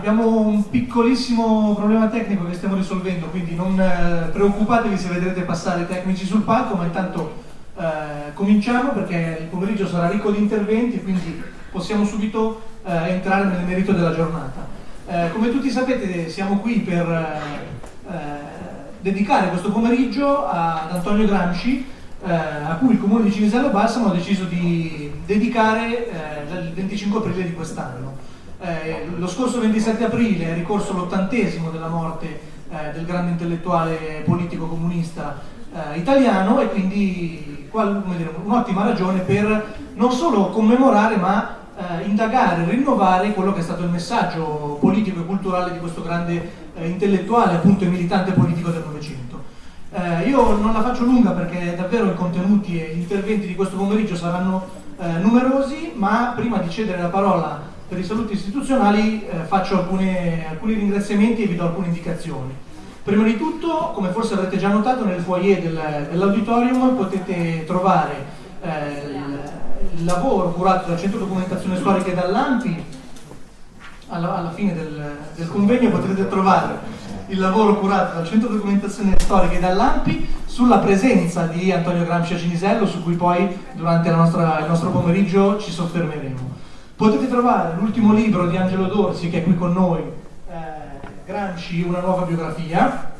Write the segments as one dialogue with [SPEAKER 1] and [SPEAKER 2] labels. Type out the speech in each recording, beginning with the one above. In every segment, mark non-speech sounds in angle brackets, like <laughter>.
[SPEAKER 1] abbiamo un piccolissimo problema tecnico che stiamo risolvendo, quindi non eh, preoccupatevi se vedrete passare tecnici sul palco, ma intanto eh, cominciamo perché il pomeriggio sarà ricco di interventi, quindi possiamo subito eh, entrare nel merito della giornata. Eh, come tutti sapete siamo qui per eh, dedicare questo pomeriggio ad Antonio Gramsci, a cui il comune di Cinisello Balsamo ha deciso di dedicare il 25 aprile di quest'anno. Eh, lo scorso 27 aprile è ricorso l'ottantesimo della morte eh, del grande intellettuale politico comunista eh, italiano e quindi un'ottima ragione per non solo commemorare ma eh, indagare, rinnovare quello che è stato il messaggio politico e culturale di questo grande eh, intellettuale appunto e militante politico del Novecento. Eh, io non la faccio lunga perché davvero i contenuti e gli interventi di questo pomeriggio saranno numerosi, ma prima di cedere la parola per i saluti istituzionali eh, faccio alcune, alcuni ringraziamenti e vi do alcune indicazioni. Prima di tutto, come forse avrete già notato, nel foyer del, dell'auditorium potete trovare eh, il, lavoro curato dal Centro Documentazione Storica e dall'AMPI. Alla, alla fine del, del convegno potrete trovare il lavoro curato dal Centro Documentazione Storica e dall'AMPI sulla presenza di Antonio Gramsci a Cinisello, su cui poi durante nostra, il nostro pomeriggio ci soffermeremo. Potete trovare l'ultimo libro di Angelo Dorsi che è qui con noi, eh, Gramsci, una nuova biografia,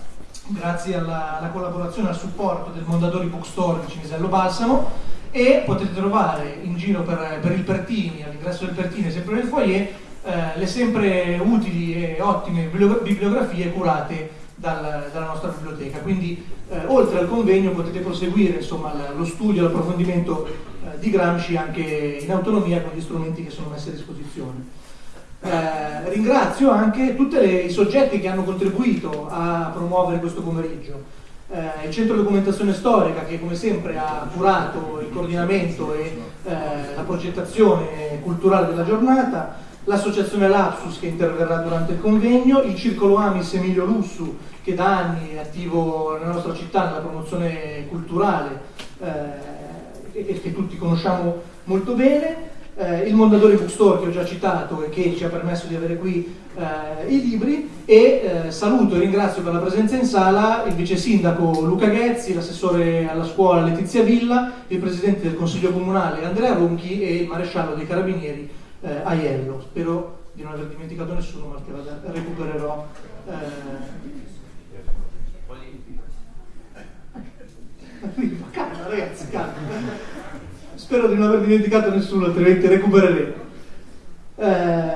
[SPEAKER 1] grazie alla, alla collaborazione e al supporto del Mondadori Bookstore di Cinisello Balsamo. E potete trovare in giro per, per il Pertini, all'ingresso del Pertini, sempre nel foyer, eh, le sempre utili e ottime bibliografie curate dal, dalla nostra biblioteca. Quindi eh, oltre al convegno potete proseguire insomma, lo studio, l'approfondimento eh, di Gramsci anche in autonomia con gli strumenti che sono messi a disposizione. Eh, ringrazio anche tutti i soggetti che hanno contribuito a promuovere questo pomeriggio. Eh, il Centro Documentazione Storica che come sempre ha curato il coordinamento e eh, la progettazione culturale della giornata, l'associazione Lapsus che interverrà durante il convegno, il Circolo Amis Emilio Lussu che da anni è attivo nella nostra città nella promozione culturale eh, e che tutti conosciamo molto bene, eh, il Mondadori Bookstore che ho già citato e che ci ha permesso di avere qui eh, i libri e eh, saluto e ringrazio per la presenza in sala il vice sindaco Luca Ghezzi, l'assessore alla scuola Letizia Villa, il presidente del consiglio comunale Andrea Ronchi e il maresciallo dei carabinieri eh, Aiello. Spero di non aver dimenticato nessuno ma che vada, recupererò eh, <laughs> calma ragazzi, calma. Spero di non aver dimenticato nessuno, altrimenti recupereremo. Eh,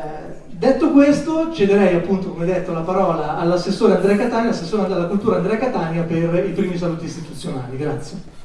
[SPEAKER 1] detto questo, cederei appunto, come detto, la parola all'assessore Andrea Catania, assessore alla cultura Andrea Catania per i primi saluti istituzionali. Grazie.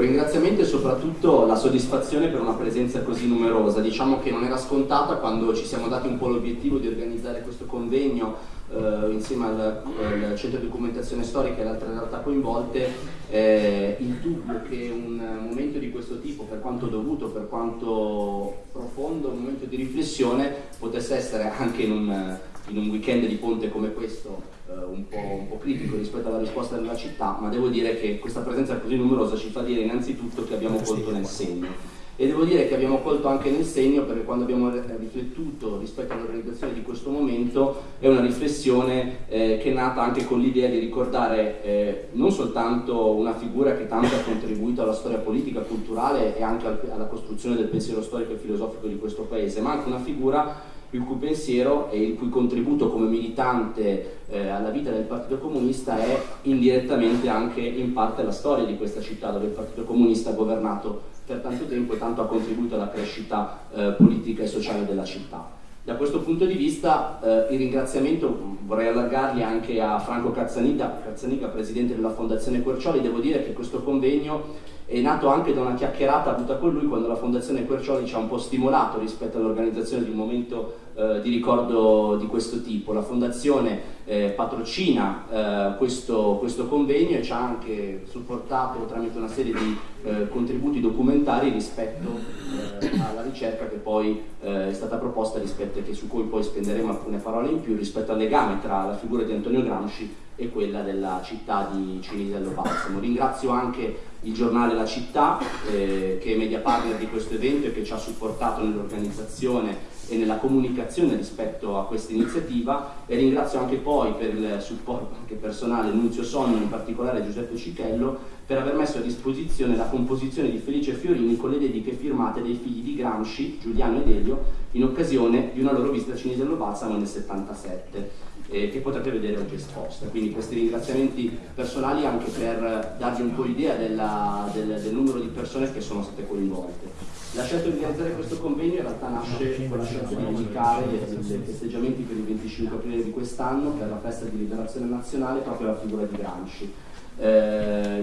[SPEAKER 2] Un ringraziamento e soprattutto la soddisfazione per una presenza così numerosa. Diciamo che non era scontata quando ci siamo dati un po' l'obiettivo di organizzare questo convegno eh, insieme al, al, Centro di Documentazione Storica e le altre realtà coinvolte, eh, il dubbio che un momento di questo tipo, per quanto dovuto, per quanto profondo, un momento di riflessione, potesse essere anche in un, in un weekend di ponte come questo eh, un po', un, po', critico rispetto alla risposta della città, ma devo dire che questa presenza così numerosa ci fa dire innanzitutto che abbiamo colto nel segno. E devo dire che abbiamo colto anche nel segno perché quando abbiamo riflettuto rispetto all'organizzazione di questo momento è una riflessione eh, che è nata anche con l'idea di ricordare eh, non soltanto una figura che tanto ha contribuito alla storia politica, culturale e anche al, alla costruzione del pensiero storico e filosofico di questo paese, ma anche una figura il cui pensiero e il cui contributo come militante eh, alla vita del Partito Comunista è indirettamente anche in parte la storia di questa città dove il Partito Comunista ha governato per tanto tempo e tanto ha contribuito alla crescita eh, politica e sociale della città. Da questo punto di vista eh, il ringraziamento vorrei allargarli anche a Franco Cazzanica, Cazzanica, presidente della Fondazione Quercioli, devo dire che questo convegno è nato anche da una chiacchierata avuta con lui quando la Fondazione Quercioli ci ha un po' stimolato rispetto all'organizzazione di un momento eh, di ricordo di questo tipo. La Fondazione eh, patrocina eh, questo, questo, convegno e ci ha anche supportato tramite una serie di eh, contributi documentari rispetto eh, alla ricerca che poi eh, è stata proposta rispetto e su cui poi spenderemo alcune parole in più rispetto al legame tra la figura di Antonio Gramsci e quella della città di Cinisello Balsamo. Ringrazio anche il giornale La Città eh, che è media partner di questo evento e che ci ha supportato nell'organizzazione e nella comunicazione rispetto a questa iniziativa e ringrazio anche poi per il supporto anche personale Nunzio Sonno, in particolare Giuseppe Cichello, per aver messo a disposizione la composizione di Felice Fiorini con le dediche firmate dei figli di Gramsci, Giuliano ed Elio, in occasione di una loro visita a Cinisello Balsamo nel 77 eh, che potrete vedere oggi esposta. Quindi questi ringraziamenti personali anche per darvi un po' l'idea del, del, numero di persone che sono state coinvolte. La scelta di organizzare questo convegno in realtà nasce con la scelta di dedicare i festeggiamenti per il 25 aprile di quest'anno per la festa di liberazione nazionale proprio alla figura di Gramsci eh,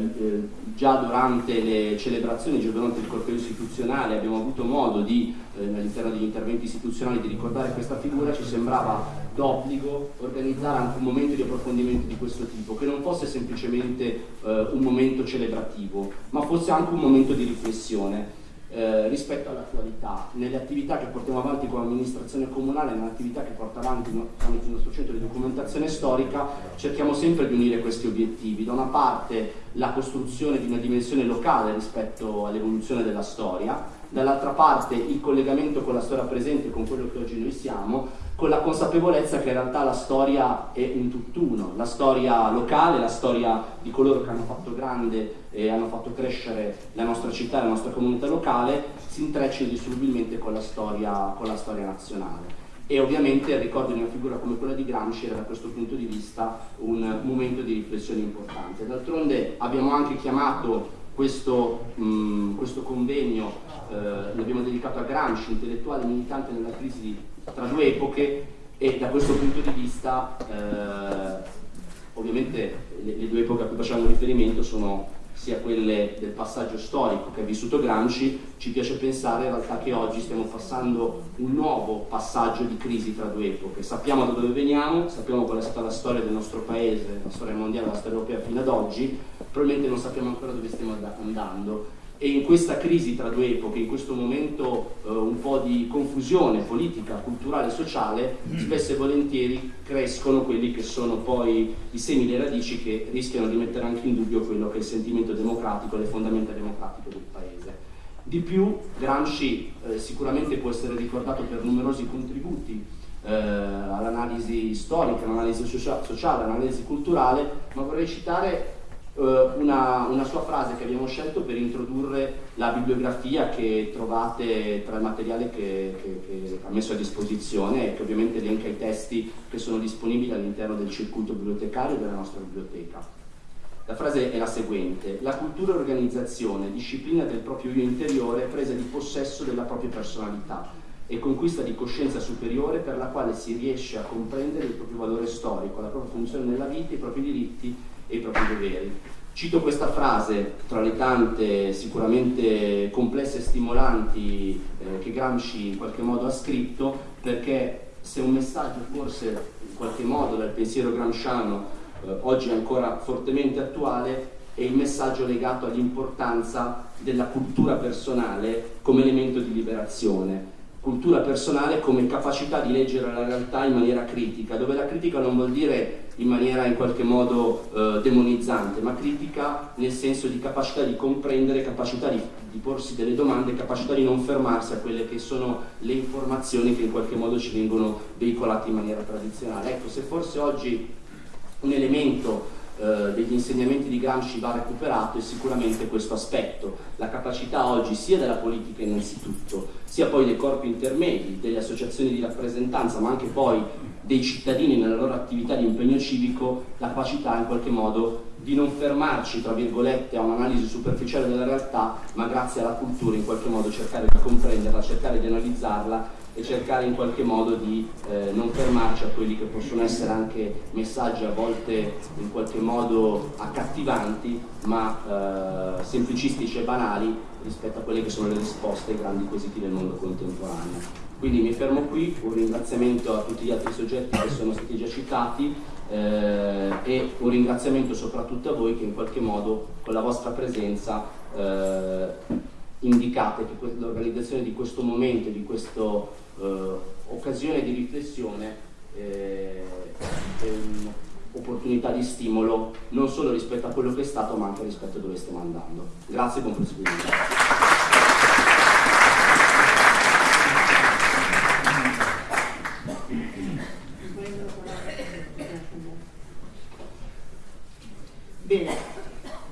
[SPEAKER 2] già durante le celebrazioni, già durante il corteo istituzionale abbiamo avuto modo di, eh, all'interno degli interventi istituzionali, di ricordare questa figura, ci sembrava d'obbligo organizzare anche un momento di approfondimento di questo tipo, che non fosse semplicemente eh, un momento celebrativo, ma fosse anche un momento di riflessione eh, rispetto all'attualità, nelle attività che portiamo avanti con l'amministrazione comunale, nelle attività che porta avanti tramite il nostro centro di documentazione storica, cerchiamo sempre di unire questi obiettivi. Da una parte la costruzione di una dimensione locale rispetto all'evoluzione della storia, dall'altra parte il collegamento con la storia presente, con quello che oggi noi siamo, con la consapevolezza che in realtà la storia è un tutt'uno, la storia locale, la storia di coloro che hanno fatto grande e hanno fatto crescere la nostra città, la nostra comunità locale, si intreccia indissolubilmente con la storia, con la storia nazionale. E ovviamente il ricordo di una figura come quella di Gramsci era da questo punto di vista un momento di riflessione importante. D'altronde abbiamo anche chiamato questo, mh, questo convegno, eh, l'abbiamo dedicato a Gramsci, intellettuale militante nella crisi tra due epoche e da questo punto di vista eh, ovviamente le, le, due epoche a cui facciamo riferimento sono sia quelle del passaggio storico che ha vissuto Gramsci, ci piace pensare in realtà che oggi stiamo passando un nuovo passaggio di crisi tra due epoche. Sappiamo da dove veniamo, sappiamo qual è stata la storia del nostro paese, la storia mondiale, la storia europea fino ad oggi, probabilmente non sappiamo ancora dove stiamo andando e in questa crisi tra due epoche, in questo momento eh, un po' di confusione politica, culturale e sociale, mm. spesso e volentieri crescono quelli che sono poi i semi le radici che rischiano di mettere anche in dubbio quello che è il sentimento democratico, le fondamenta democratiche del paese. Di più, Gramsci eh, sicuramente può essere ricordato per numerosi contributi eh, all'analisi storica, all'analisi sociale, all'analisi culturale, ma vorrei citare una, una, sua frase che abbiamo scelto per introdurre la bibliografia che trovate tra il materiale che, che, che ha messo a disposizione e che ovviamente elenca i testi che sono disponibili all'interno del circuito bibliotecario della nostra biblioteca. La frase è la seguente, la cultura e organizzazione, disciplina del proprio io interiore, presa di possesso della propria personalità e conquista di coscienza superiore per la quale si riesce a comprendere il proprio valore storico, la propria funzione nella vita, i propri diritti e i propri doveri. Cito questa frase tra le tante sicuramente complesse e stimolanti eh, che Gramsci in qualche modo ha scritto perché se un messaggio forse in qualche modo dal pensiero gramsciano eh, oggi è ancora fortemente attuale è il messaggio legato all'importanza della cultura personale come elemento di liberazione cultura personale come capacità di leggere la realtà in maniera critica, dove la critica non vuol dire in maniera in qualche modo eh, demonizzante, ma critica nel senso di capacità di comprendere, capacità di, di, porsi delle domande, capacità di non fermarsi a quelle che sono le informazioni che in qualche modo ci vengono veicolate in maniera tradizionale. Ecco, se forse oggi un elemento eh, degli insegnamenti di Gramsci va recuperato è sicuramente questo aspetto, la capacità oggi sia della politica innanzitutto, sia poi dei corpi intermedi, delle associazioni di rappresentanza, ma anche poi dei cittadini nella loro attività di impegno civico, la capacità in qualche modo di non fermarci, tra virgolette, a un'analisi superficiale della realtà, ma grazie alla cultura in qualche modo cercare di comprenderla, cercare di analizzarla e cercare in qualche modo di eh, non fermarci a quelli che possono essere anche messaggi a volte in qualche modo accattivanti ma eh, semplicistici e banali rispetto a quelle che sono le risposte ai grandi quesiti del mondo contemporaneo. Quindi mi fermo qui, un ringraziamento a tutti gli altri soggetti che sono stati già citati eh, e un ringraziamento soprattutto a voi che in qualche modo con la vostra presenza eh, indicate che l'organizzazione di questo momento, di questa eh, occasione di riflessione eh, è un'opportunità di stimolo non solo rispetto a quello che è stato ma anche rispetto a dove stiamo andando. Grazie e buon proseguimento.
[SPEAKER 3] Bene,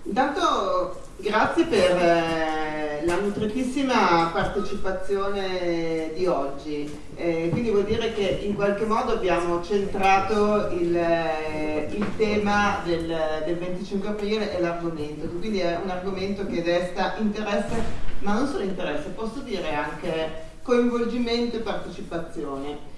[SPEAKER 3] intanto grazie per eh, la nutritissima partecipazione di oggi, eh, quindi vuol dire che in qualche modo abbiamo centrato il, eh, il tema del, del, 25 aprile e l'argomento, quindi è un argomento che desta interesse, ma non solo interesse, posso dire anche coinvolgimento e partecipazione.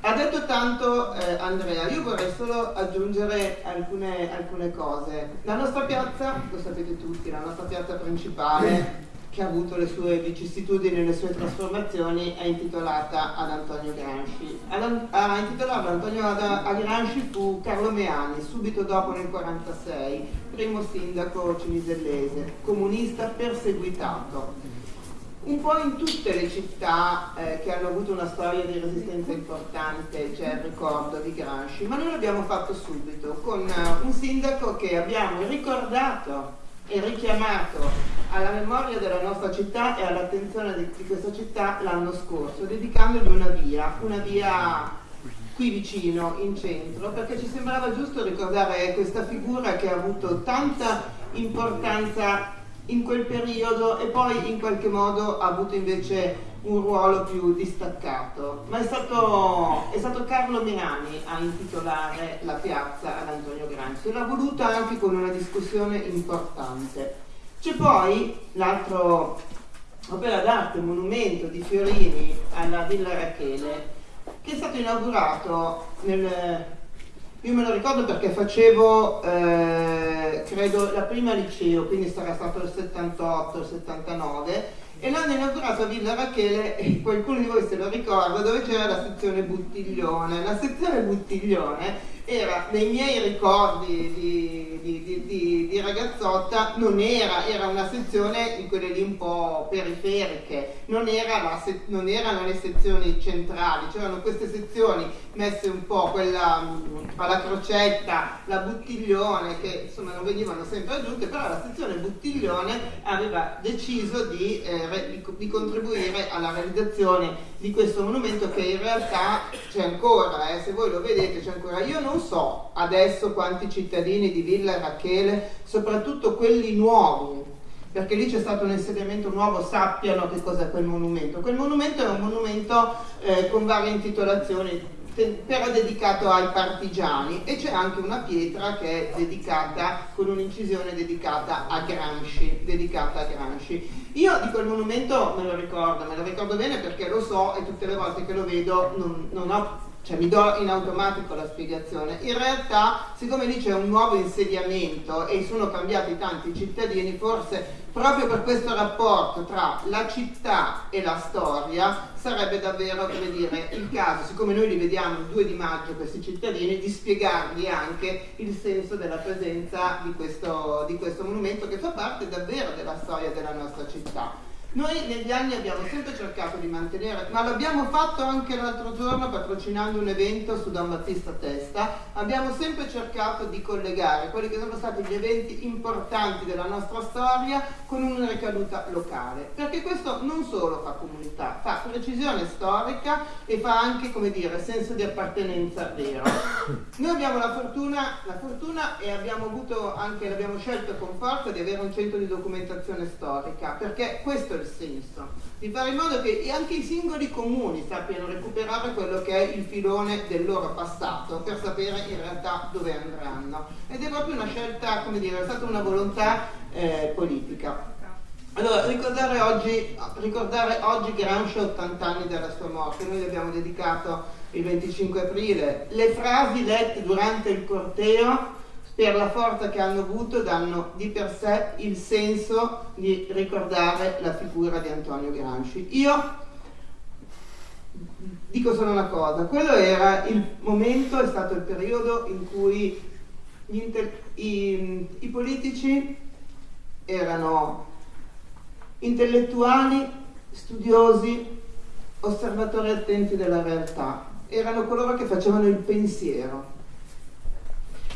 [SPEAKER 3] Ha detto tanto eh, Andrea, io vorrei solo aggiungere alcune, alcune, cose. La nostra piazza, lo sapete tutti, la nostra piazza principale, che ha avuto le sue vicissitudini e le sue trasformazioni, è intitolata ad Antonio Gramsci. A intitolarlo Antonio a Gramsci fu Carlo Meani, subito dopo nel 1946, primo sindaco cinisellese, comunista perseguitato un po' in tutte le città eh, che hanno avuto una storia di resistenza importante c'è il ricordo di Gramsci, ma noi l'abbiamo fatto subito con uh, un sindaco che abbiamo ricordato e richiamato alla memoria della nostra città e all'attenzione di, di questa città l'anno scorso, dedicandogli una via, una via qui vicino, in centro, perché ci sembrava giusto ricordare questa figura che ha avuto tanta importanza in quel periodo e poi in qualche modo ha avuto invece un ruolo più distaccato. Ma è stato, è stato Carlo Menani a intitolare la piazza ad Antonio Gramsci e l'ha voluta anche con una discussione importante. C'è poi l'altro opera d'arte, monumento di Fiorini alla Villa Rachele, che è stato inaugurato nel io me lo ricordo perché facevo, eh, credo, la prima liceo, quindi sarà stato il 78, il 79, e l'hanno inaugurato a Villa Rachele, <laughs> qualcuno di voi se lo ricorda, dove c'era la sezione Buttiglione. La sezione Buttiglione era nei miei ricordi di, di, di, di, ragazzotta non era, era una sezione di quelle lì un po' periferiche, non, era se, non erano le sezioni centrali, c'erano queste sezioni messe un po' quella mm, alla crocetta, la buttiglione che insomma non venivano sempre aggiunte, però la sezione buttiglione aveva deciso di, eh, di contribuire alla realizzazione di questo monumento che in realtà c'è ancora, eh, se voi lo vedete c'è ancora. Io non so adesso quanti cittadini di Villa Rachele, soprattutto quelli nuovi, perché lì c'è stato un insediamento nuovo, sappiano che cos'è quel monumento. Quel monumento è un monumento eh, con varie intitolazioni, però dedicato ai partigiani e c'è anche una pietra che è dedicata con un'incisione dedicata a Gramsci, dedicata a Gramsci. Io di quel monumento me lo ricordo, me lo ricordo bene perché lo so e tutte le volte che lo vedo non, non ho cioè mi do in automatico la spiegazione. In realtà, siccome lì c'è un nuovo insediamento e sono cambiati tanti cittadini, forse proprio per questo rapporto tra la città e la storia sarebbe davvero, come dire, il caso, siccome noi li vediamo il 2 di maggio questi cittadini, di spiegargli anche il senso della presenza di questo, di questo monumento che fa parte davvero della storia della nostra città. Noi negli anni abbiamo sempre cercato di mantenere, ma l'abbiamo fatto anche l'altro giorno patrocinando un evento su Don Battista Testa, abbiamo sempre cercato di collegare quelli che sono stati gli eventi importanti della nostra storia con una ricaduta locale, perché questo non solo fa comunità, fa precisione storica e fa anche, come dire, senso di appartenenza vero. <coughs> Noi abbiamo la fortuna, la fortuna e abbiamo avuto anche, l'abbiamo scelto con forza di avere un centro di documentazione storica, perché questo è il senso, di fare in modo che anche i singoli comuni sappiano recuperare quello che è il filone del loro passato per sapere in realtà dove andranno. Ed è proprio una scelta, come dire, è stata una volontà eh, politica. Allora, ricordare oggi, ricordare oggi Gramsci 80 anni dalla sua morte, noi gli abbiamo dedicato il 25 aprile, le frasi lette durante il corteo per la forza che hanno avuto danno di per sé il senso di ricordare la figura di Antonio Gramsci. Io dico solo una cosa, quello era il momento, è stato il periodo in cui i, i politici erano intellettuali, studiosi, osservatori attenti della realtà, erano coloro che facevano il pensiero.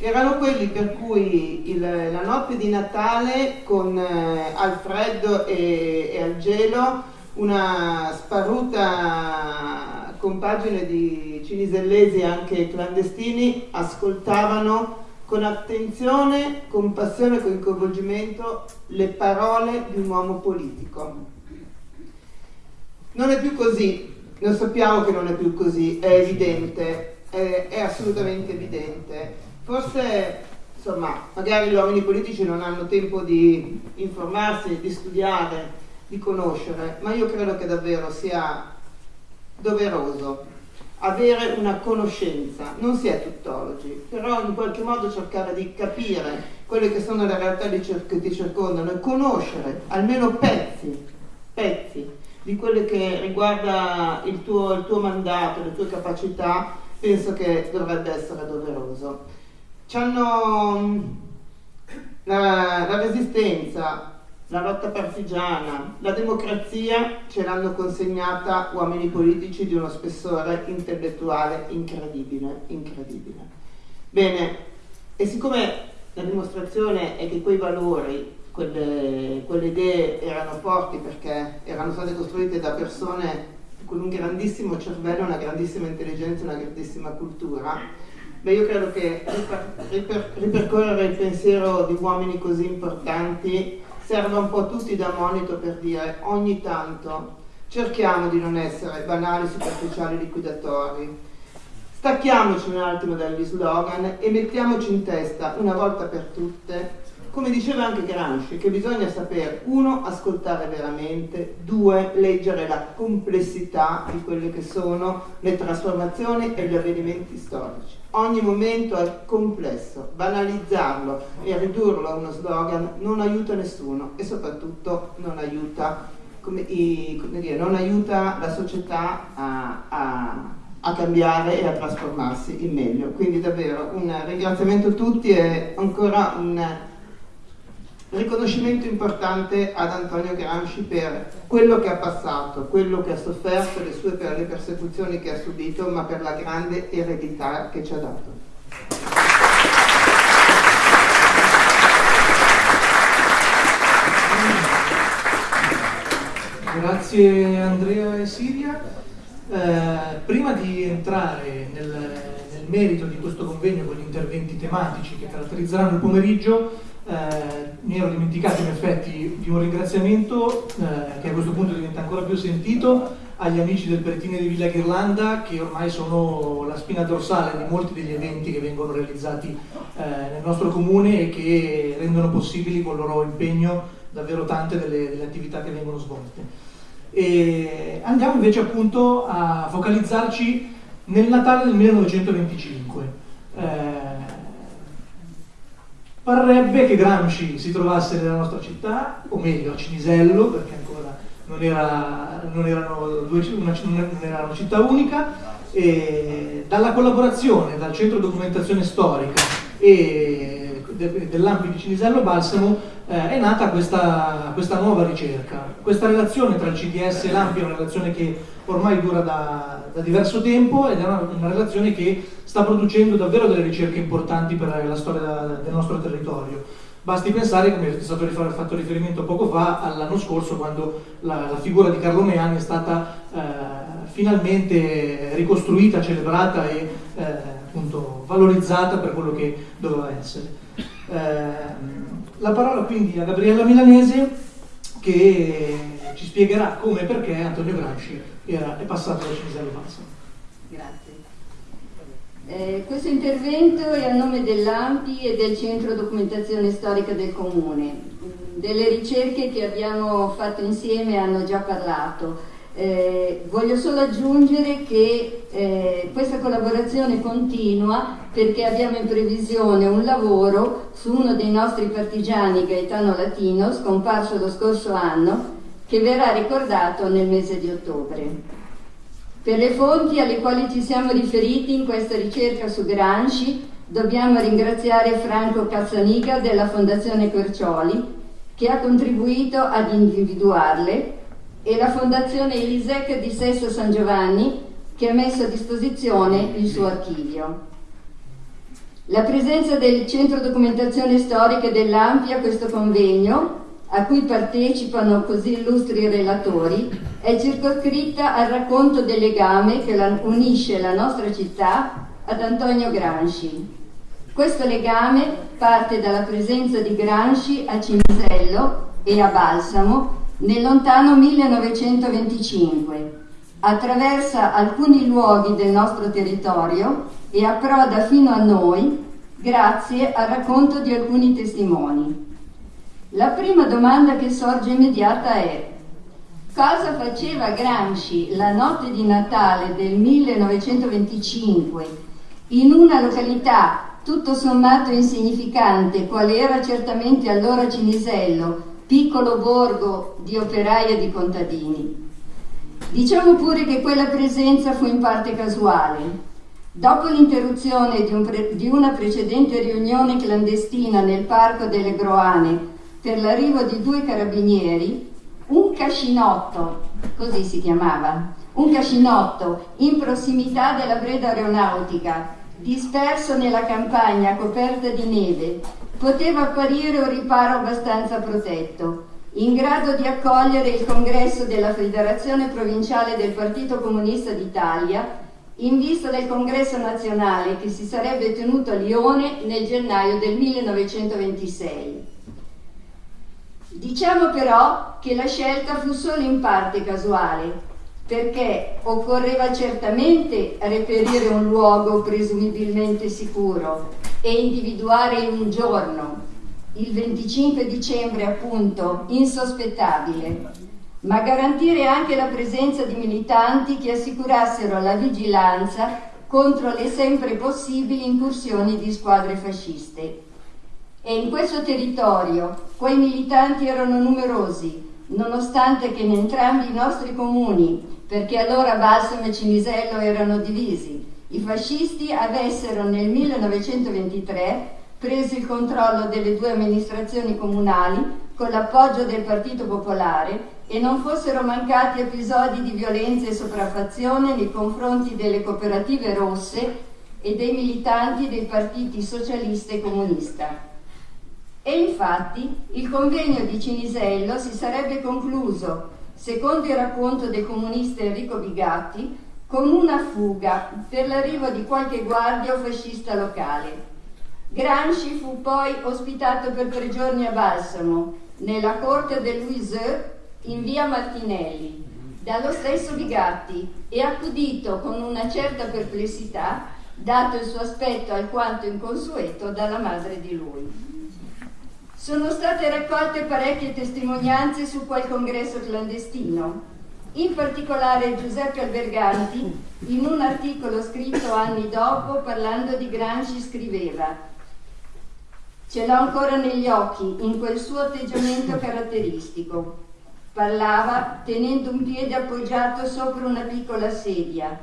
[SPEAKER 3] Erano quelli per cui il, la notte di Natale con eh, al freddo e, e al gelo una sparuta compagine di cinisellesi anche clandestini ascoltavano con attenzione, con passione e con coinvolgimento le parole di un uomo politico. Non è più così, lo sappiamo che non è più così, è evidente, è, è assolutamente evidente. Forse, insomma, magari gli uomini politici non hanno tempo di informarsi, di studiare, di conoscere, ma io credo che davvero sia doveroso avere una conoscenza, non si è tuttologi, però in qualche modo cercare di capire quelle che sono le realtà che ti circondano e conoscere almeno pezzi, pezzi di quelle che riguarda il tuo, il tuo mandato, le tue capacità, penso che dovrebbe essere doveroso. C'hanno la, la resistenza, la lotta partigiana, la democrazia ce l'hanno consegnata uomini politici di uno spessore intellettuale incredibile, incredibile. Bene, e siccome la dimostrazione è che quei valori, quelle, quelle idee erano forti perché erano state costruite da persone con un grandissimo cervello, una grandissima intelligenza, una grandissima cultura, beh io credo che riper, riper, ripercorrere il pensiero di uomini così importanti serve un po' tutti da monito per dire ogni tanto cerchiamo di non essere banali, superficiali, liquidatori. Stacchiamoci un attimo dagli slogan e mettiamoci in testa una volta per tutte come diceva anche Gramsci, che bisogna sapere, uno, ascoltare veramente, due, leggere la complessità di quelle che sono le trasformazioni e gli avvenimenti storici. Ogni momento è complesso, banalizzarlo e ridurlo a uno slogan non aiuta nessuno e soprattutto non aiuta, come, come dire, non aiuta la società a, a, a cambiare e a trasformarsi in meglio. Quindi davvero un ringraziamento a tutti e ancora un riconoscimento importante ad Antonio Gramsci per quello che ha passato, quello che ha sofferto, le sue per le persecuzioni che ha subito, ma per la grande eredità che ci ha dato.
[SPEAKER 1] Grazie Andrea e Siria. Eh, prima di entrare nel, nel merito di questo convegno con gli interventi tematici che caratterizzeranno il pomeriggio, eh, mi ero dimenticato in effetti di un ringraziamento eh, che a questo punto diventa ancora più sentito agli amici del Peretine di Villa Ghirlanda che ormai sono la spina dorsale di molti degli eventi che vengono realizzati eh, nel nostro comune e che rendono possibili con il loro impegno davvero tante delle, delle attività che vengono svolte. E andiamo invece appunto a focalizzarci nel Natale del 1925. Eh, Parrebbe che Gramsci si trovasse nella nostra città, o meglio a Cinisello, perché ancora non era, non erano due, una, non era una città unica, dalla collaborazione dal Centro Documentazione Storica e dell'Ampi di Cinisello Balsamo eh, è nata questa, questa, nuova ricerca. Questa relazione tra il CDS e l'Ampi è una relazione che ormai dura da, da diverso tempo ed è una, una relazione che sta producendo davvero delle ricerche importanti per la storia del nostro territorio. Basti pensare, come è stato fatto riferimento poco fa, all'anno scorso quando la, la, figura di Carlo Meani è stata eh, finalmente ricostruita, celebrata e eh, appunto valorizzata per quello che doveva essere. Eh, la parola quindi a Gabriella Milanese che ci spiegherà come e perché Antonio Gramsci era, è passato da Cinisello Balsamo.
[SPEAKER 4] Grazie. Eh, questo intervento è a nome dell'AMPI e del Centro Documentazione Storica del Comune. Delle ricerche che abbiamo fatto insieme hanno già parlato. Eh, voglio solo aggiungere che eh, questa collaborazione continua perché abbiamo in previsione un lavoro su uno dei nostri partigiani, Gaetano Latino, scomparso lo scorso anno, che verrà ricordato nel mese di ottobre. Per le fonti alle quali ci siamo riferiti in questa ricerca su Gramsci dobbiamo ringraziare Franco Cazzaniga della Fondazione Quercioli che ha contribuito ad individuarle e la Fondazione Elisec di Sesto San Giovanni che ha messo a disposizione il suo archivio. La presenza del Centro Documentazione Storica dell'Ampia a questo convegno, a cui partecipano così illustri relatori, è circoscritta al racconto del legame che unisce la nostra città ad Antonio Gramsci. Questo legame parte dalla presenza di Gramsci a Cinisello e a Balsamo nel lontano 1925. Attraversa alcuni luoghi del nostro territorio e approda fino a noi grazie al racconto di alcuni testimoni. La prima domanda che sorge immediata è cosa faceva Gramsci la notte di Natale del 1925 in una località tutto sommato insignificante, quale era certamente allora Cinisello, piccolo borgo di operai e di contadini. Diciamo pure che quella presenza fu in parte casuale. Dopo l'interruzione di, un di una precedente riunione clandestina nel parco delle Groane per l'arrivo di due carabinieri, un cascinotto, così si chiamava, un cascinotto in prossimità della Breda Aeronautica, disperso nella campagna coperta di neve, poteva apparire un riparo abbastanza protetto, in grado di accogliere il congresso della Federazione Provinciale del Partito Comunista d'Italia in vista del congresso nazionale che si sarebbe tenuto a Lione nel gennaio del 1926. Diciamo però che la scelta fu solo in parte casuale, perché occorreva certamente reperire un luogo presumibilmente sicuro e individuare un giorno, il 25 dicembre appunto, insospettabile, ma garantire anche la presenza di militanti che assicurassero la vigilanza contro le sempre possibili incursioni di squadre fasciste. E in questo territorio quei militanti erano numerosi, nonostante che in entrambi i nostri comuni perché allora Balsamo e Cinisello erano divisi. I fascisti avessero nel 1923 preso il controllo delle due amministrazioni comunali con l'appoggio del Partito Popolare e non fossero mancati episodi di violenza e sopraffazione nei confronti delle cooperative rosse e dei militanti dei partiti socialista e comunista. E infatti il convegno di Cinisello si sarebbe concluso secondo il racconto del comunista Enrico Bigatti, con una fuga per l'arrivo di qualche guardia o fascista locale. Gramsci fu poi ospitato per tre giorni a Balsamo, nella corte del Louiseux in via Martinelli, dallo stesso Bigatti e accudito con una certa perplessità, dato il suo aspetto alquanto inconsueto dalla madre di lui. Sono state raccolte parecchie testimonianze su quel congresso clandestino. In particolare Giuseppe Alberganti, in un articolo scritto anni dopo parlando di Gramsci, scriveva Ce l'ho ancora negli occhi in quel suo atteggiamento caratteristico. Parlava tenendo un piede appoggiato sopra una piccola sedia,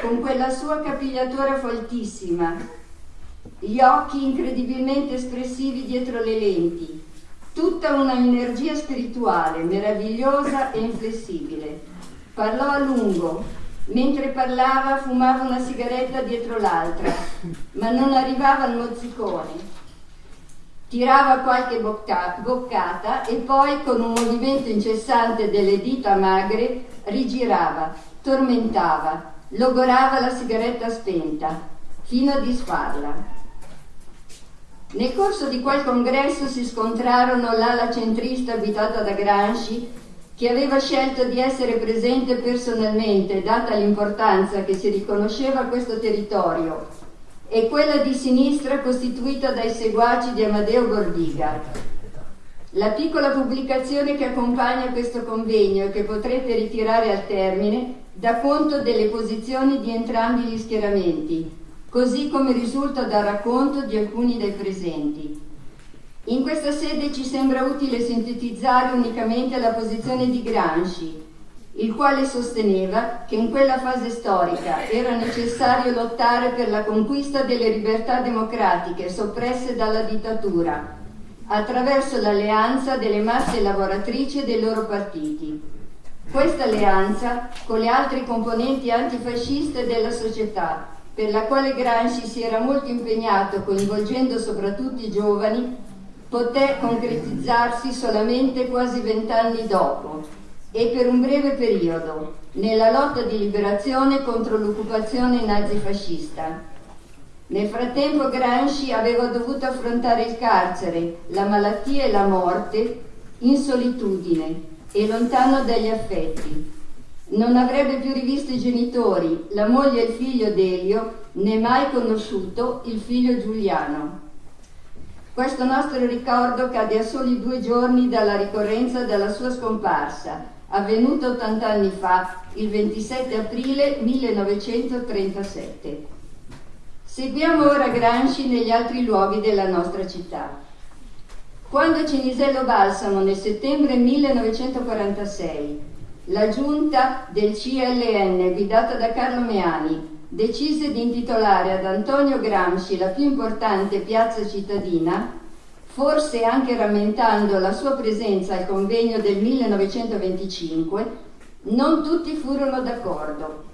[SPEAKER 4] con quella sua capigliatura foltissima, gli occhi incredibilmente espressivi dietro le lenti, tutta una energia spirituale meravigliosa e inflessibile. Parlò a lungo, mentre parlava fumava una sigaretta dietro l'altra, ma non arrivava al mozzicone. Tirava qualche bocca- boccata e poi con un movimento incessante delle dita magre rigirava, tormentava, logorava la sigaretta spenta, fino a disfarla. Nel corso di quel congresso si scontrarono l'ala centrista abitata da Gramsci, che aveva scelto di essere presente personalmente, data l'importanza che si riconosceva a questo territorio, e quella di sinistra costituita dai seguaci di Amadeo Bordiga. La piccola pubblicazione che accompagna questo convegno e che potrete ritirare al termine dà conto delle posizioni di entrambi gli schieramenti, così come risulta dal racconto di alcuni dei presenti. In questa sede ci sembra utile sintetizzare unicamente la posizione di Gramsci, il quale sosteneva che in quella fase storica era necessario lottare per la conquista delle libertà democratiche soppresse dalla dittatura, attraverso l'alleanza delle masse lavoratrici e dei loro partiti. Questa alleanza con le altre componenti antifasciste della società, per la quale Gramsci si era molto impegnato coinvolgendo soprattutto i giovani, poté concretizzarsi solamente quasi vent'anni dopo, e per un breve periodo nella lotta di liberazione contro l'occupazione nazifascista. Nel frattempo Gramsci aveva dovuto affrontare il carcere, la malattia e la morte in solitudine e lontano dagli affetti. Non avrebbe più rivisto i genitori, la moglie e il figlio Delio, né mai conosciuto il figlio Giuliano. Questo nostro ricordo cade a soli due giorni dalla ricorrenza della sua scomparsa, avvenuta 80 anni fa, il 27 aprile 1937. Seguiamo ora Gramsci negli altri luoghi della nostra città. Quando Cinisello Balsamo nel settembre 1946 la giunta del CLN guidata da Carlo Meani decise di intitolare ad Antonio Gramsci la più importante piazza cittadina, forse anche rammentando la sua presenza al convegno del 1925, non tutti furono d'accordo.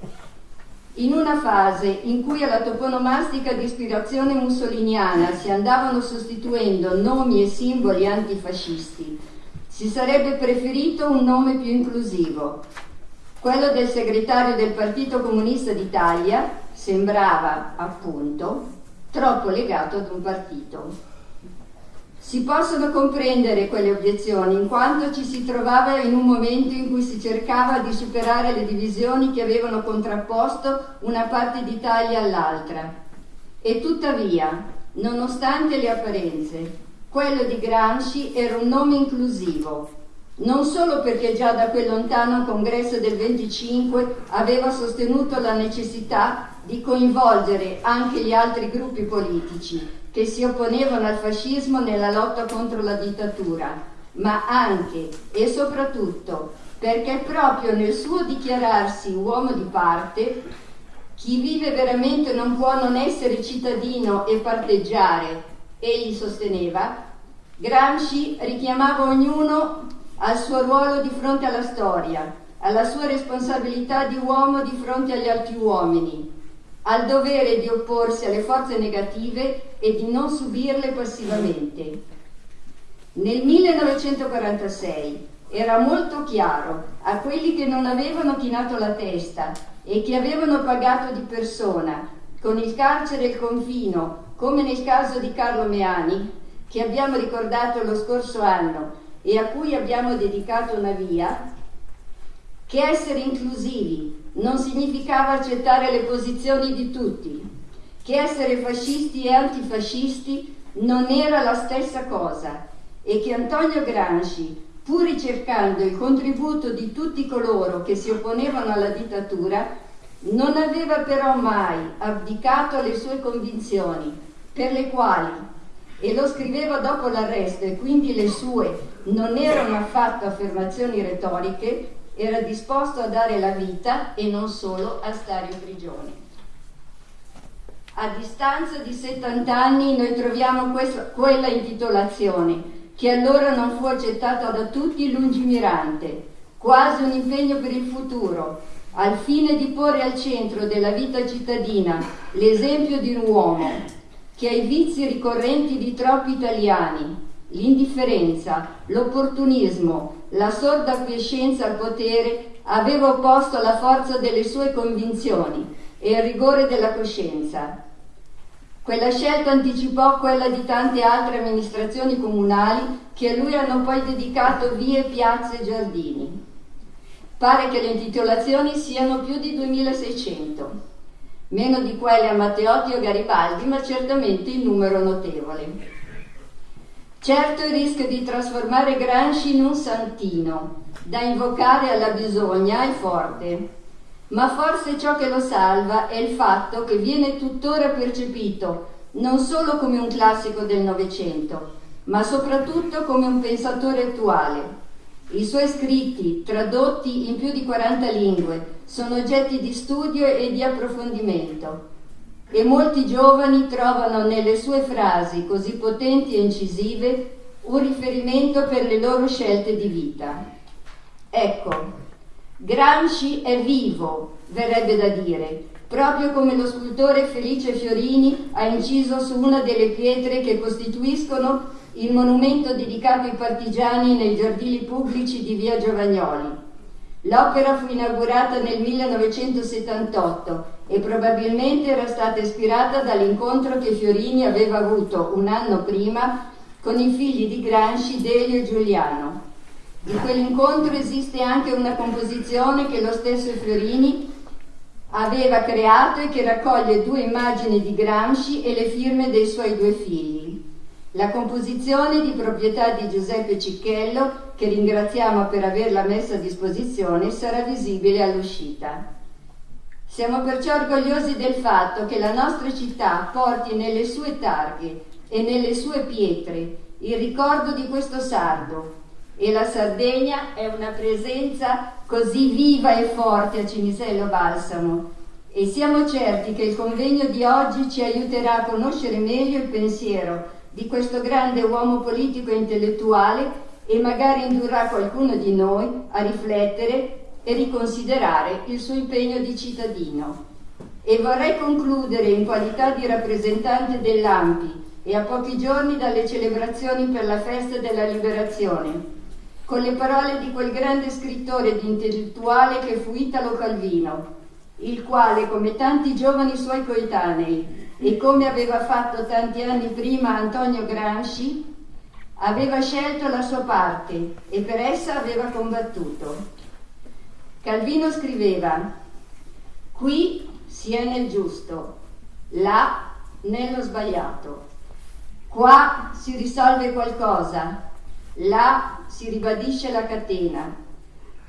[SPEAKER 4] In una fase in cui alla toponomastica di ispirazione mussoliniana si andavano sostituendo nomi e simboli antifascisti, si sarebbe preferito un nome più inclusivo. Quello del segretario del Partito Comunista d'Italia sembrava, appunto, troppo legato ad un partito. Si possono comprendere quelle obiezioni in quanto ci si trovava in un momento in cui si cercava di superare le divisioni che avevano contrapposto una parte d'Italia all'altra. E tuttavia, nonostante le apparenze, quello di Gramsci era un nome inclusivo, non solo perché già da quel lontano congresso del 25 aveva sostenuto la necessità di coinvolgere anche gli altri gruppi politici, che si opponevano al fascismo nella lotta contro la dittatura, ma anche e soprattutto perché proprio nel suo dichiararsi uomo di parte, chi vive veramente non può non essere cittadino e parteggiare, egli sosteneva, Gramsci richiamava ognuno al suo ruolo di fronte alla storia, alla sua responsabilità di uomo di fronte agli altri uomini, al dovere di opporsi alle forze negative e di non subirle passivamente. Nel 1946 era molto chiaro a quelli che non avevano chinato la testa e che avevano pagato di persona, con il carcere e il confino, come nel caso di Carlo Meani, che abbiamo ricordato lo scorso anno e a cui abbiamo dedicato una via, che essere inclusivi non significava accettare le posizioni di tutti, che essere fascisti e antifascisti non era la stessa cosa e che Antonio Gramsci, pur ricercando il contributo di tutti coloro che si opponevano alla dittatura, non aveva però mai abdicato alle sue convinzioni, per le quali, e lo scriveva dopo l'arresto e quindi le sue non erano affatto affermazioni retoriche, era disposto a dare la vita e non solo a stare in prigione. A distanza di 70 anni noi troviamo questo, quella intitolazione che allora non fu accettata da tutti lungimirante, quasi un impegno per il futuro, al fine di porre al centro della vita cittadina l'esempio di un uomo che ai vizi ricorrenti di troppi italiani, l'indifferenza, l'opportunismo, la sorda acquiescenza al potere, aveva opposto la forza delle sue convinzioni e il rigore della coscienza. Quella scelta anticipò quella di tante altre amministrazioni comunali che a lui hanno poi dedicato vie, piazze e giardini. Pare che le intitolazioni siano più di 2600, meno di quelle a Matteotti o Garibaldi, ma certamente in numero notevole. Certo il rischio di trasformare Gramsci in un santino, da invocare alla bisogna è forte, ma forse ciò che lo salva è il fatto che viene tuttora percepito non solo come un classico del Novecento, ma soprattutto come un pensatore attuale, I suoi scritti, tradotti in più di 40 lingue, sono oggetti di studio e di approfondimento e molti giovani trovano nelle sue frasi così potenti e incisive un riferimento per le loro scelte di vita. Ecco, Gramsci è vivo, verrebbe da dire, proprio come lo scultore Felice Fiorini ha inciso su una delle pietre che costituiscono il monumento dedicato ai partigiani nei giardini pubblici di via Giovagnoli. L'opera fu inaugurata nel 1978 e probabilmente era stata ispirata dall'incontro che Fiorini aveva avuto un anno prima con i figli di Gramsci, Delio e Giuliano. Di quell'incontro esiste anche una composizione che lo stesso Fiorini aveva creato e che raccoglie due immagini di Gramsci e le firme dei suoi due figli. La composizione di proprietà di Giuseppe Cicchello, che ringraziamo per averla messa a disposizione, sarà visibile all'uscita. Siamo perciò orgogliosi del fatto che la nostra città porti nelle sue targhe e nelle sue pietre il ricordo di questo sardo e la Sardegna è una presenza così viva e forte a Cinisello Balsamo e siamo certi che il convegno di oggi ci aiuterà a conoscere meglio il pensiero di questo grande uomo politico e intellettuale e magari indurrà qualcuno di noi a riflettere e riconsiderare il suo impegno di cittadino. E vorrei concludere in qualità di rappresentante dell'AMPI e a pochi giorni dalle celebrazioni per la festa della liberazione, con le parole di quel grande scrittore ed intellettuale che fu Italo Calvino, il quale, come tanti giovani suoi coetanei, e come aveva fatto tanti anni prima Antonio Gramsci, aveva scelto la sua parte e per essa aveva combattuto. Calvino scriveva, qui si è nel giusto, là nello sbagliato, qua si risolve qualcosa, là si ribadisce la catena.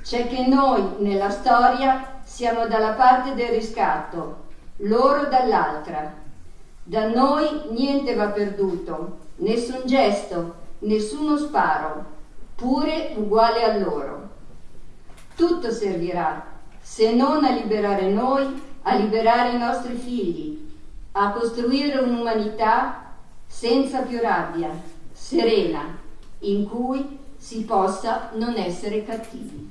[SPEAKER 4] C'è che noi nella storia siamo dalla parte del riscatto, loro dall'altra da noi niente va perduto, nessun gesto, nessuno sparo, pure uguale a loro. Tutto servirà, se non a liberare noi, a liberare i nostri figli, a costruire un'umanità senza più rabbia, serena, in cui si possa non essere cattivi.